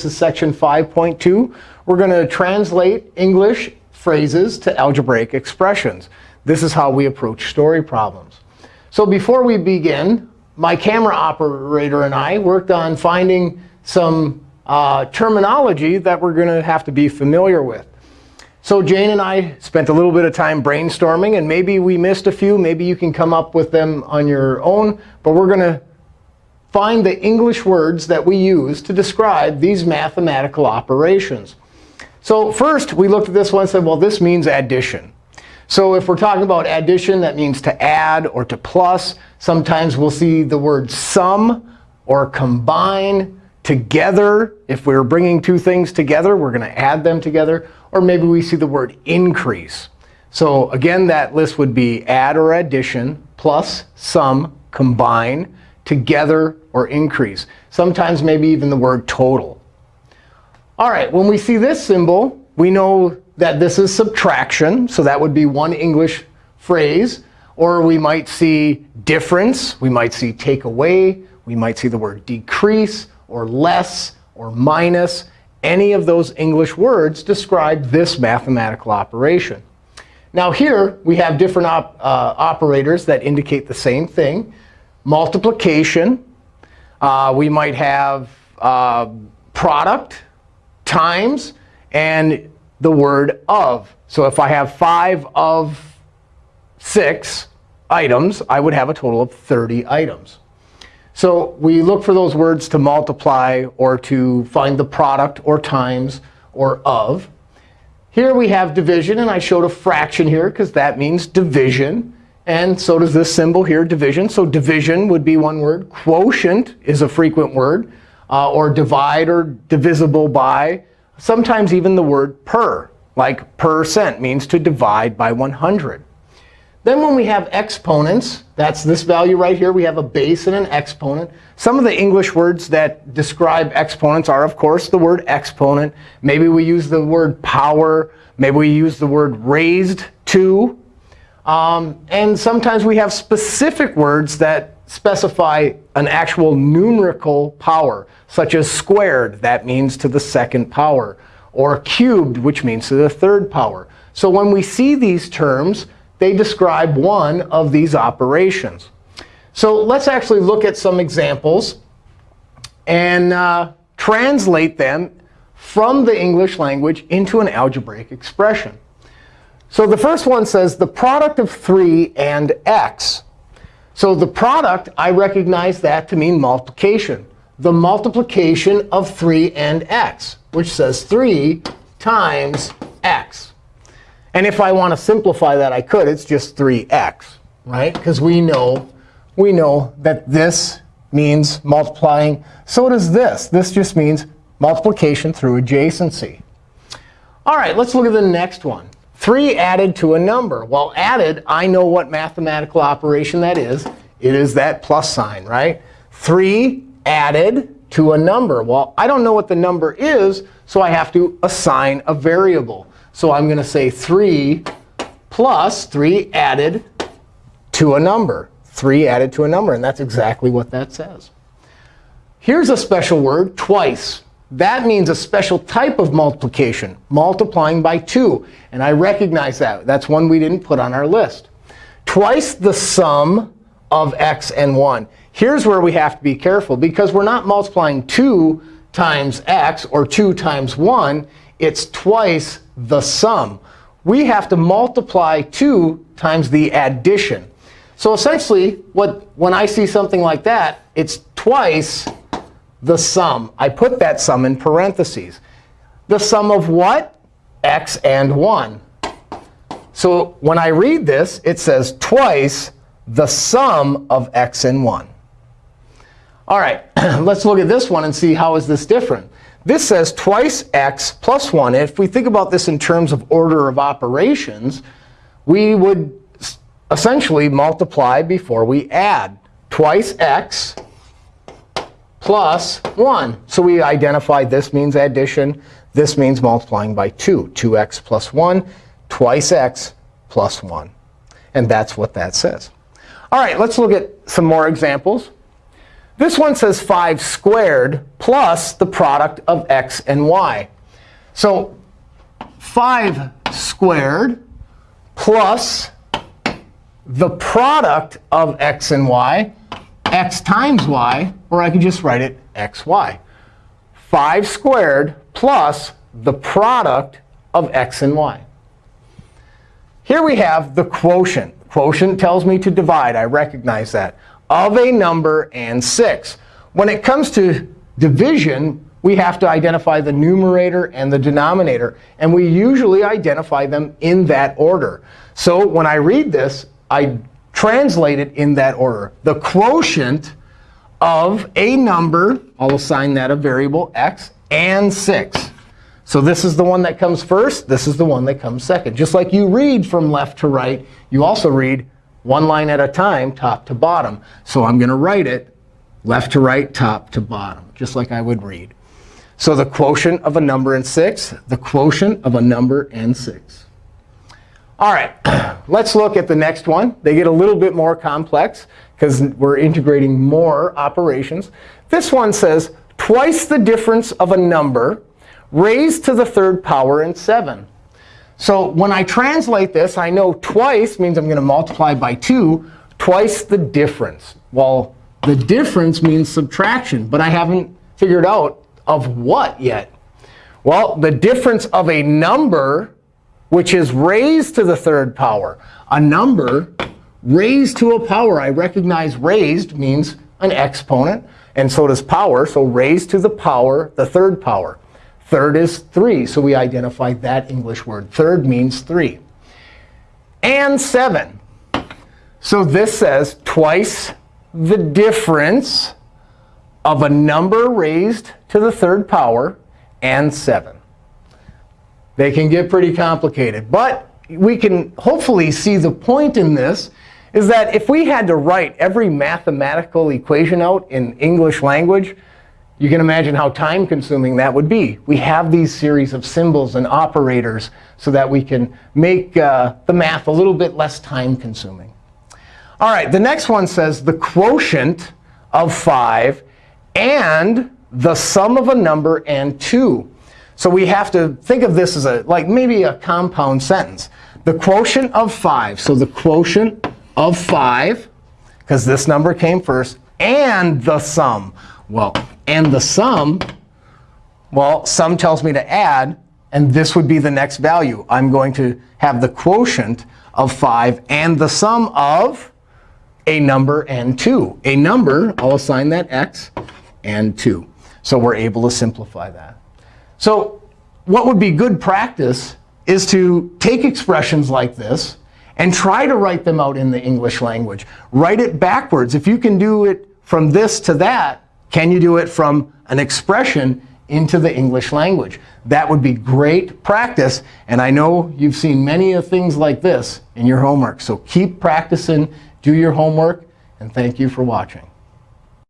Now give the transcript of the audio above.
This is section 5.2. We're going to translate English phrases to algebraic expressions. This is how we approach story problems. So before we begin, my camera operator and I worked on finding some uh, terminology that we're going to have to be familiar with. So Jane and I spent a little bit of time brainstorming. And maybe we missed a few. Maybe you can come up with them on your own. But we're going to find the English words that we use to describe these mathematical operations. So first, we looked at this one and said, well, this means addition. So if we're talking about addition, that means to add or to plus. Sometimes we'll see the word sum or combine together. If we're bringing two things together, we're going to add them together. Or maybe we see the word increase. So again, that list would be add or addition, plus, sum, combine, together, or increase. Sometimes maybe even the word total. All right, when we see this symbol, we know that this is subtraction. So that would be one English phrase. Or we might see difference. We might see take away. We might see the word decrease or less or minus. Any of those English words describe this mathematical operation. Now here, we have different op uh, operators that indicate the same thing. Multiplication. Uh, we might have uh, product times and the word of. So if I have 5 of 6 items, I would have a total of 30 items. So we look for those words to multiply or to find the product or times or of. Here we have division. And I showed a fraction here because that means division. And so does this symbol here, division. So division would be one word. Quotient is a frequent word. Uh, or divide or divisible by. Sometimes even the word per, like percent, means to divide by 100. Then when we have exponents, that's this value right here. We have a base and an exponent. Some of the English words that describe exponents are, of course, the word exponent. Maybe we use the word power. Maybe we use the word raised to. Um, and sometimes we have specific words that specify an actual numerical power, such as squared. That means to the second power. Or cubed, which means to the third power. So when we see these terms, they describe one of these operations. So let's actually look at some examples and uh, translate them from the English language into an algebraic expression. So the first one says the product of 3 and x. So the product, I recognize that to mean multiplication. The multiplication of 3 and x, which says 3 times x. And if I want to simplify that, I could. It's just 3x, right? Because we know, we know that this means multiplying. So does this. This just means multiplication through adjacency. All right, let's look at the next one. 3 added to a number. Well, added, I know what mathematical operation that is. It is that plus sign, right? 3 added to a number. Well, I don't know what the number is, so I have to assign a variable. So I'm going to say 3 plus 3 added to a number. 3 added to a number. And that's exactly what that says. Here's a special word, twice. That means a special type of multiplication, multiplying by 2. And I recognize that. That's one we didn't put on our list. Twice the sum of x and 1. Here's where we have to be careful. Because we're not multiplying 2 times x or 2 times 1 it's twice the sum. We have to multiply 2 times the addition. So essentially, what, when I see something like that, it's twice the sum. I put that sum in parentheses. The sum of what? x and 1. So when I read this, it says twice the sum of x and 1. All right, let's look at this one and see how is this different. This says twice x plus 1. if we think about this in terms of order of operations, we would essentially multiply before we add. Twice x plus 1. So we identify this means addition. This means multiplying by 2. 2x plus 1, twice x plus 1. And that's what that says. All right, let's look at some more examples. This one says 5 squared plus the product of x and y. So 5 squared plus the product of x and y, x times y, or I could just write it xy. 5 squared plus the product of x and y. Here we have the quotient. Quotient tells me to divide. I recognize that. Of a number and 6. When it comes to division, we have to identify the numerator and the denominator. And we usually identify them in that order. So when I read this, I translate it in that order. The quotient of a number, I'll assign that a variable x, and 6. So this is the one that comes first. This is the one that comes second. Just like you read from left to right, you also read one line at a time, top to bottom. So I'm going to write it left to right, top to bottom, just like I would read. So the quotient of a number and 6, the quotient of a number and 6. All right, let's look at the next one. They get a little bit more complex because we're integrating more operations. This one says twice the difference of a number raised to the third power in 7. So when I translate this, I know twice means I'm going to multiply by 2, twice the difference. Well, the difference means subtraction, but I haven't figured out of what yet. Well, the difference of a number, which is raised to the third power. A number raised to a power. I recognize raised means an exponent, and so does power. So raised to the power, the third power. Third is 3. So we identify that English word. Third means 3. And 7. So this says twice the difference of a number raised to the third power and 7. They can get pretty complicated. But we can hopefully see the point in this is that if we had to write every mathematical equation out in English language, you can imagine how time consuming that would be. We have these series of symbols and operators so that we can make uh, the math a little bit less time consuming. All right, the next one says the quotient of 5 and the sum of a number and 2. So we have to think of this as a like maybe a compound sentence. The quotient of 5. So the quotient of 5, because this number came first, and the sum. Well, and the sum, well, sum tells me to add. And this would be the next value. I'm going to have the quotient of 5 and the sum of a number and 2. A number, I'll assign that x, and 2. So we're able to simplify that. So what would be good practice is to take expressions like this and try to write them out in the English language. Write it backwards. If you can do it from this to that, can you do it from an expression into the English language? That would be great practice. And I know you've seen many of things like this in your homework. So keep practicing, do your homework, and thank you for watching.